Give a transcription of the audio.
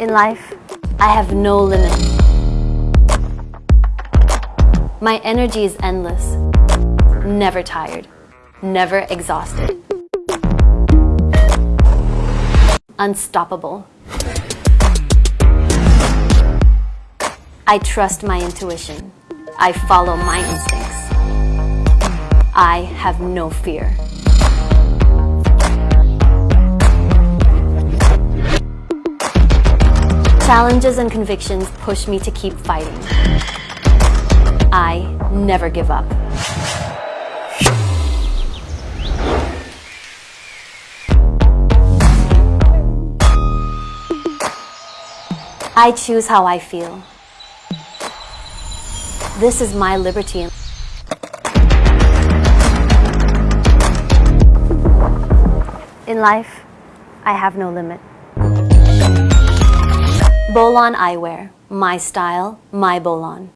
In life, I have no limit. My energy is endless, never tired, never exhausted. Unstoppable. I trust my intuition. I follow my instincts. I have no fear. Challenges and convictions push me to keep fighting. I never give up. I choose how I feel. This is my liberty. In life, I have no limit. Bolon Eyewear. My style, my Bolon.